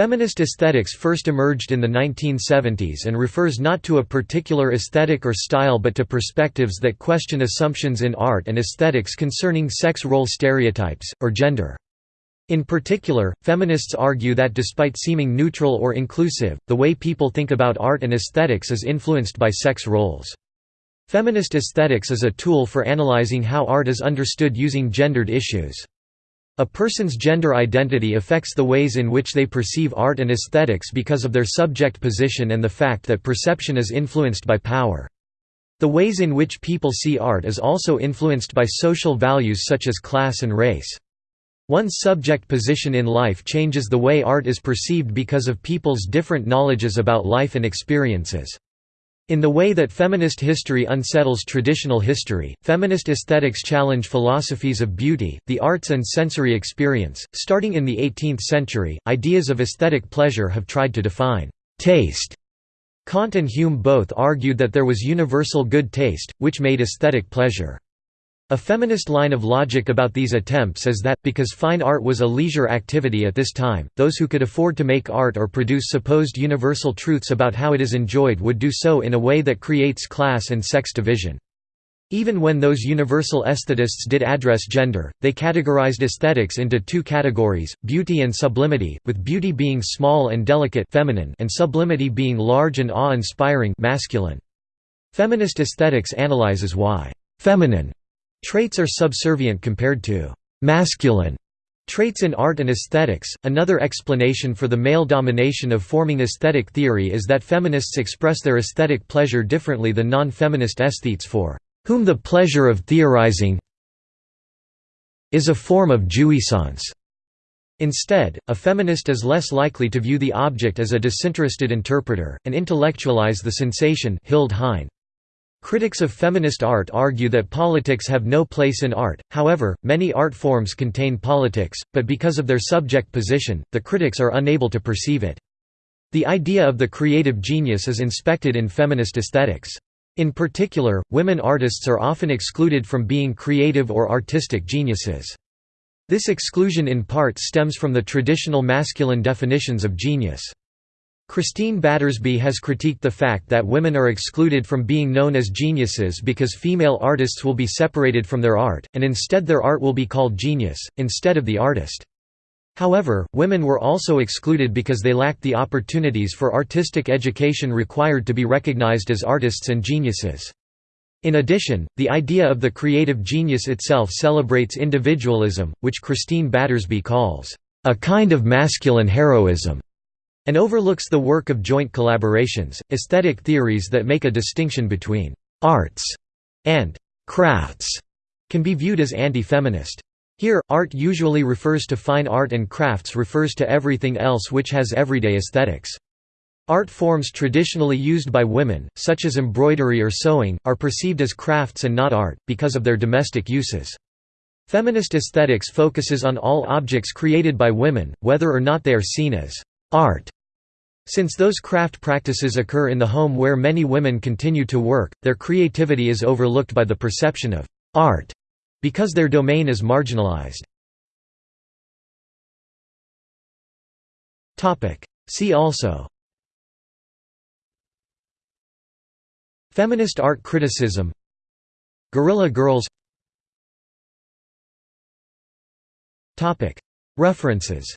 Feminist aesthetics first emerged in the 1970s and refers not to a particular aesthetic or style but to perspectives that question assumptions in art and aesthetics concerning sex role stereotypes, or gender. In particular, feminists argue that despite seeming neutral or inclusive, the way people think about art and aesthetics is influenced by sex roles. Feminist aesthetics is a tool for analyzing how art is understood using gendered issues. A person's gender identity affects the ways in which they perceive art and aesthetics because of their subject position and the fact that perception is influenced by power. The ways in which people see art is also influenced by social values such as class and race. One's subject position in life changes the way art is perceived because of people's different knowledges about life and experiences. In the way that feminist history unsettles traditional history, feminist aesthetics challenge philosophies of beauty, the arts and sensory experience. Starting in the 18th century, ideas of aesthetic pleasure have tried to define taste. Kant and Hume both argued that there was universal good taste, which made aesthetic pleasure. A feminist line of logic about these attempts is that, because fine art was a leisure activity at this time, those who could afford to make art or produce supposed universal truths about how it is enjoyed would do so in a way that creates class and sex division. Even when those universal aesthetists did address gender, they categorized aesthetics into two categories, beauty and sublimity, with beauty being small and delicate feminine and sublimity being large and awe-inspiring masculine. Feminist aesthetics analyzes why feminine Traits are subservient compared to masculine traits in art and aesthetics. Another explanation for the male domination of forming aesthetic theory is that feminists express their aesthetic pleasure differently than non feminist aesthetes, for whom the pleasure of theorizing is a form of jouissance. Instead, a feminist is less likely to view the object as a disinterested interpreter, and intellectualize the sensation Hilde Hein. Critics of feminist art argue that politics have no place in art, however, many art forms contain politics, but because of their subject position, the critics are unable to perceive it. The idea of the creative genius is inspected in feminist aesthetics. In particular, women artists are often excluded from being creative or artistic geniuses. This exclusion in part stems from the traditional masculine definitions of genius. Christine Battersby has critiqued the fact that women are excluded from being known as geniuses because female artists will be separated from their art, and instead their art will be called genius, instead of the artist. However, women were also excluded because they lacked the opportunities for artistic education required to be recognized as artists and geniuses. In addition, the idea of the creative genius itself celebrates individualism, which Christine Battersby calls, "...a kind of masculine heroism." And overlooks the work of joint collaborations. Aesthetic theories that make a distinction between arts and crafts can be viewed as anti-feminist. Here, art usually refers to fine art and crafts refers to everything else which has everyday aesthetics. Art forms traditionally used by women, such as embroidery or sewing, are perceived as crafts and not art, because of their domestic uses. Feminist aesthetics focuses on all objects created by women, whether or not they are seen as art. Since those craft practices occur in the home where many women continue to work, their creativity is overlooked by the perception of art because their domain is marginalized. See also Feminist art criticism Guerrilla girls References